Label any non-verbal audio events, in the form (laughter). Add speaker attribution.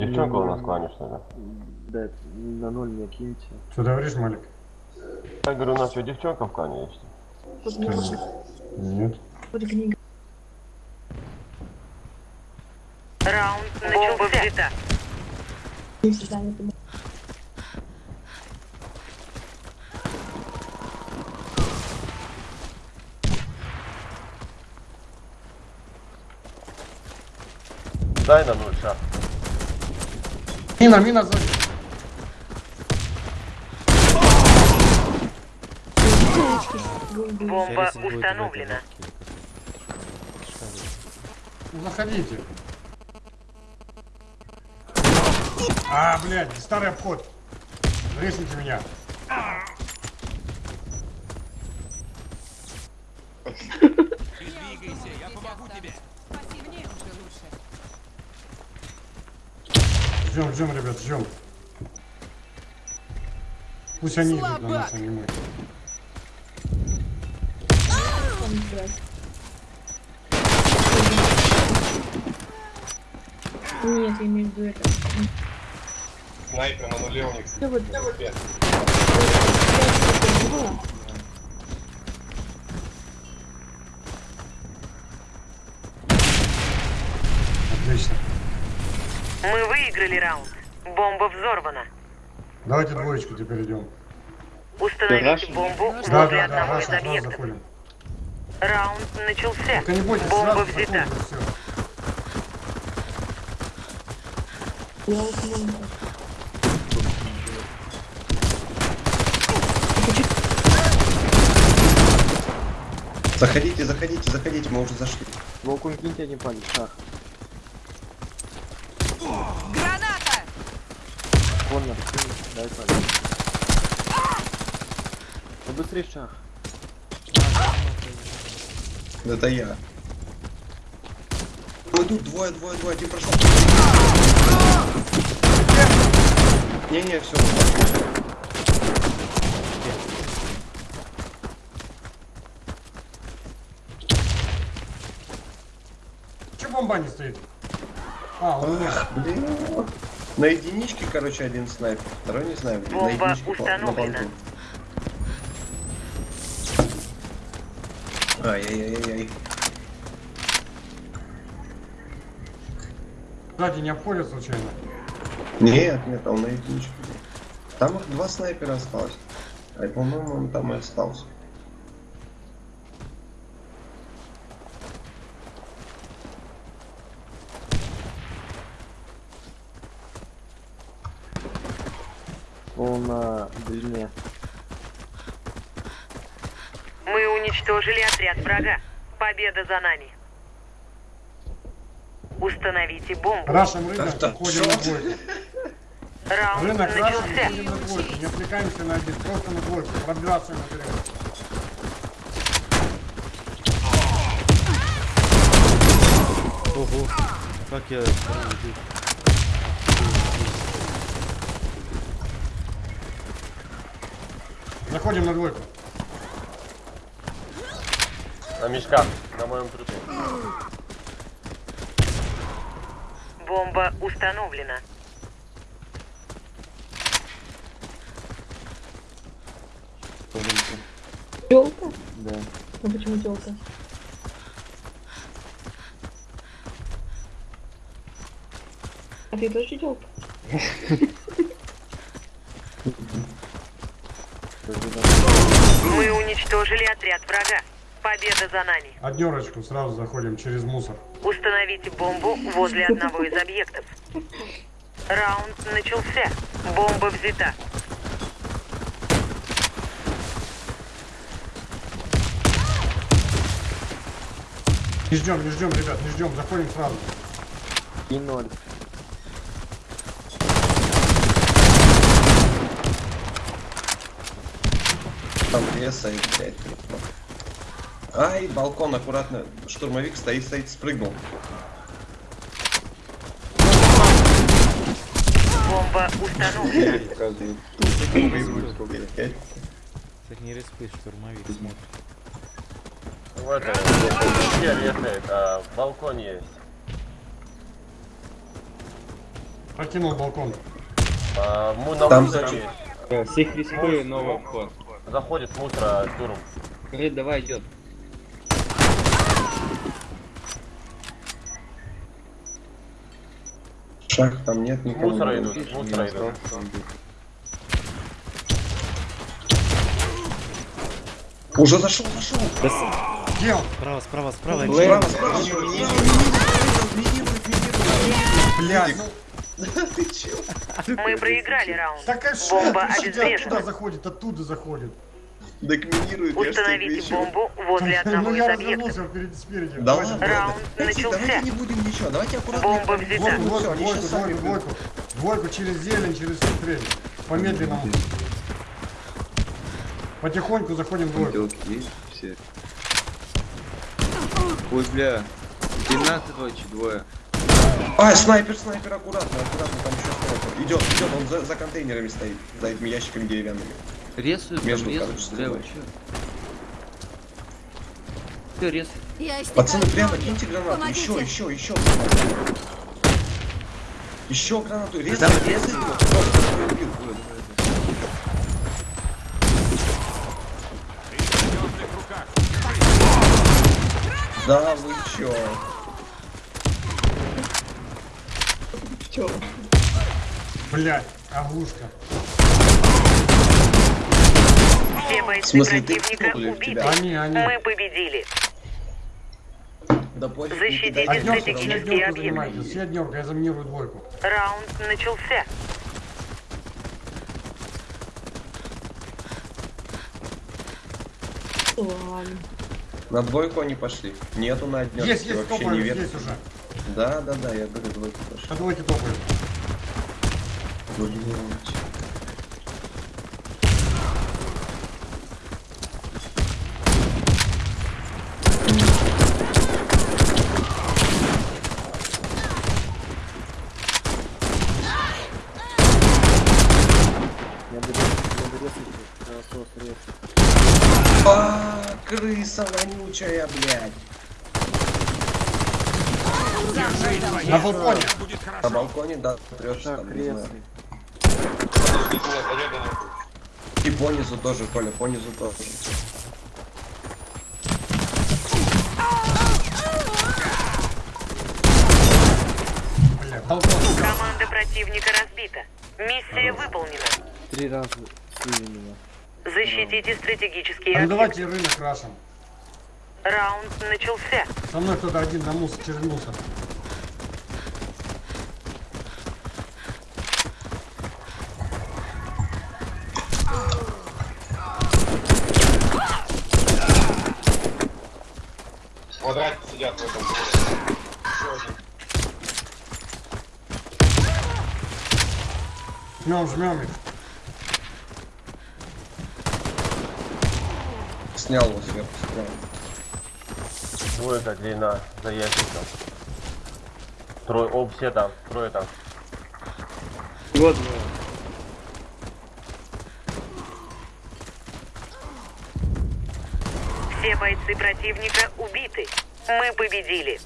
Speaker 1: Девчонка у нас клане, что ли?
Speaker 2: Да, на ноль мне киньте.
Speaker 3: Что говоришь, Малик?
Speaker 1: Я говорю, у нас что, девчонка в клане есть?
Speaker 4: Тут.
Speaker 3: Нет.
Speaker 4: Вот книга.
Speaker 5: Раунд начался.
Speaker 4: Не всегда не понимаю.
Speaker 1: Дай на ноль шаг.
Speaker 3: Мина, мина сзади.
Speaker 5: Бомба установлена.
Speaker 3: Ну, Заходите. А, блядь, старый обход. Режните меня. Ждем, ждем, ребят, ждем. Пусть они идут на нас, а не мы.
Speaker 4: Нет, я имею в виду это.
Speaker 6: Снайпер на нуле у них.
Speaker 4: Да вот.
Speaker 3: Отлично.
Speaker 5: Мы выиграли раунд. Бомба взорвана.
Speaker 3: Давайте двоечку теперь идем.
Speaker 5: Установите бомбу
Speaker 3: Да,
Speaker 5: возле
Speaker 3: да, да,
Speaker 5: одного
Speaker 3: раз,
Speaker 5: из
Speaker 3: раз
Speaker 5: объектов.
Speaker 3: заходим.
Speaker 5: Раунд начался.
Speaker 3: Только не бойтесь,
Speaker 5: Бомба взята.
Speaker 6: Заходите, заходите, заходите, мы уже зашли.
Speaker 2: Волкун киньте, не палец, шах.
Speaker 5: Граната!
Speaker 2: Кинуть, дай палец. Ну быстрее шах.
Speaker 6: Это я. Ну, Идут двое, двое, двое, один прошел. Не-не, все.
Speaker 3: Че бомба не стоит? А, он.
Speaker 6: Ах, блин. На единичке, короче, один снайпер. Второй не знаю.
Speaker 5: Бомба установлена.
Speaker 6: Ай-яй-яй-яй.
Speaker 3: Сзади не обходят случайно.
Speaker 6: Нет, нет, он на единичке. Там их два снайпера осталось. А по-моему, он там и остался.
Speaker 2: Он на длине.
Speaker 5: Мы уничтожили отряд врага. Победа за нами. Установите бомбу.
Speaker 3: Рашем рынок,
Speaker 6: Так, так,
Speaker 3: уходим на двойку.
Speaker 5: Раунд
Speaker 3: Рынок
Speaker 5: начался.
Speaker 3: уходим на двойку. Не отвлекаемся на один, просто на двойку. Пробираться наперед.
Speaker 7: Ого, как я...
Speaker 3: Заходим на двойку.
Speaker 1: На мешках, на моем трупе.
Speaker 5: Бомба установлена.
Speaker 4: Телка?
Speaker 2: Да.
Speaker 4: Ну почему телка? А ты тоже телка? (laughs)
Speaker 5: Мы уничтожили отряд врага. Победа за нами.
Speaker 3: Однерочку сразу заходим через мусор.
Speaker 5: Установите бомбу возле одного из объектов. Раунд начался. Бомба взята.
Speaker 3: Не ждем, не ждем, ребят, не ждем, заходим сразу.
Speaker 2: И ноль.
Speaker 6: Там леса и, блядь. Ай, балкон аккуратно. Штурмовик стоит, стоит, спрыгнул.
Speaker 5: Бомба установлена.
Speaker 7: Так не респи, штурмовик смотрит.
Speaker 1: В этом, где летает, а балкон есть.
Speaker 3: Прокинул балкон.
Speaker 1: А, му- на
Speaker 6: Там.
Speaker 8: Всех рискую, новый вход.
Speaker 1: Заходит с мусора штурм.
Speaker 8: Говорит, давай идет.
Speaker 6: Шаг там нет никого.
Speaker 1: мусора идут, мусора идут.
Speaker 6: Уже зашел, зашел.
Speaker 3: Где он?
Speaker 7: Справа, справа, справа.
Speaker 6: Справа, справа.
Speaker 3: Блядь, ну,
Speaker 6: Ты?
Speaker 5: Мы проиграли раунд.
Speaker 3: так а что?
Speaker 5: Бомба
Speaker 3: Слушайте, Оттуда
Speaker 5: обезврежена.
Speaker 3: заходит, оттуда заходит.
Speaker 6: Так минирует,
Speaker 5: Установите бомбу возле одного
Speaker 3: Ну
Speaker 5: из
Speaker 3: я
Speaker 5: объектов.
Speaker 3: развернулся впереди, спереди.
Speaker 6: Да ладно,
Speaker 5: Раунд начался.
Speaker 6: давайте не будем ничего, давайте аккуратно.
Speaker 5: Бомба взята.
Speaker 3: Двойку, двойку, двойку, двойку, через зелень, через смотреть. По медленному. Потихоньку заходим в двойку.
Speaker 8: Есть все. Ой, бля. 12 двое, двое.
Speaker 6: А, снайпер, снайпер, аккуратно, аккуратно, там еще снайпер. Идет, идет, он за, за контейнерами стоит, за этими ящиками деревянными.
Speaker 8: Там
Speaker 6: Между,
Speaker 8: резают,
Speaker 6: короче,
Speaker 8: бля, вы
Speaker 6: стеной.
Speaker 8: чё? Все, рез.
Speaker 6: Пацаны, прямо киньте гранату,
Speaker 9: Помогите.
Speaker 6: еще, еще, еще. Еще гранату, резай,
Speaker 8: Там
Speaker 6: убил. Да, вы чё?
Speaker 4: Чё?
Speaker 3: Блядь, оглушка.
Speaker 5: Все
Speaker 6: В
Speaker 5: бойцы
Speaker 6: смысле,
Speaker 5: противника убиты.
Speaker 3: Они, они.
Speaker 5: Мы победили.
Speaker 6: Да пофиг,
Speaker 5: Защитите.
Speaker 3: Однерку,
Speaker 5: стратегические объекты.
Speaker 3: однерку, я заминирую двойку.
Speaker 5: Раунд начался.
Speaker 4: Ладно.
Speaker 6: На двойку они пошли. Нету на однерку.
Speaker 3: Есть, есть,
Speaker 6: вообще не
Speaker 3: топаем
Speaker 6: верю.
Speaker 3: здесь уже.
Speaker 6: Да, да, да, я говорю, двойку пошли.
Speaker 3: На двойке топаем.
Speaker 6: Блять.
Speaker 2: Я беру, я беру насос рез.
Speaker 6: А, крыса вонючая, блядь.
Speaker 3: На балконе.
Speaker 6: На балконе, да,
Speaker 2: Шаг
Speaker 6: там, не знаю. И понизу тоже, Коля, понизу тоже.
Speaker 5: Команда противника разбита. Миссия выполнена.
Speaker 2: Три раза слили меня.
Speaker 5: Защитите стратегические
Speaker 3: А ну давайте рынок рашим.
Speaker 5: Раунд начался.
Speaker 3: Со мной кто-то один на мусор, через мусор.
Speaker 1: Квадрате сидят в этом. Еще один.
Speaker 3: Жмем, жмем их.
Speaker 6: Снял его сверху, справа.
Speaker 1: Двойка длина за ящиком. Трое, о, все там, трое там.
Speaker 8: Вот, двое.
Speaker 5: Все бойцы противника убиты. Мы победили.